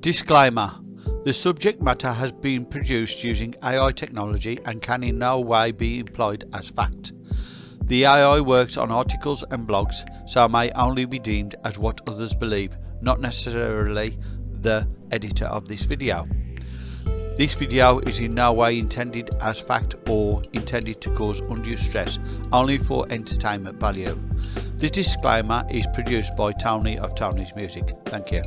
Disclaimer The subject matter has been produced using AI technology and can in no way be employed as fact. The AI works on articles and blogs, so may only be deemed as what others believe, not necessarily the editor of this video. This video is in no way intended as fact or intended to cause undue stress, only for entertainment value. The disclaimer is produced by Tony of Tony's Music. Thank you.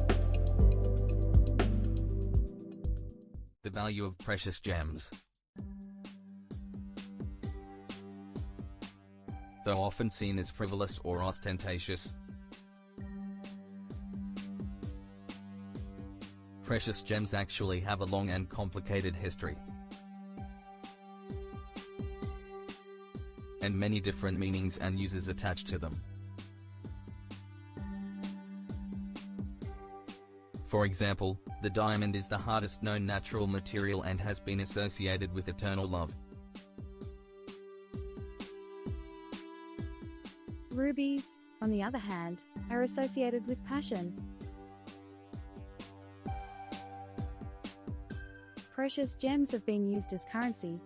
Value of precious gems. Though often seen as frivolous or ostentatious, precious gems actually have a long and complicated history. And many different meanings and uses attached to them. For example, the diamond is the hardest known natural material and has been associated with eternal love. Rubies, on the other hand, are associated with passion. Precious gems have been used as currency,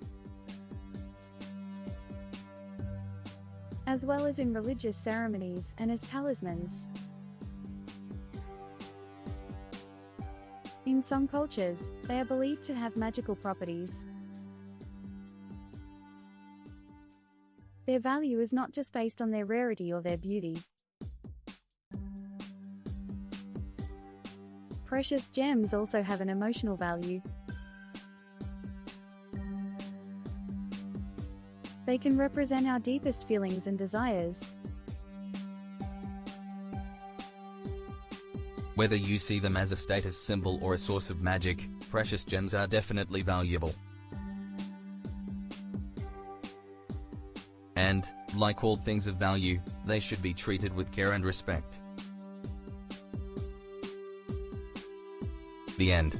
as well as in religious ceremonies and as talismans. In some cultures, they are believed to have magical properties. Their value is not just based on their rarity or their beauty. Precious gems also have an emotional value. They can represent our deepest feelings and desires. Whether you see them as a status symbol or a source of magic, precious gems are definitely valuable. And, like all things of value, they should be treated with care and respect. The end.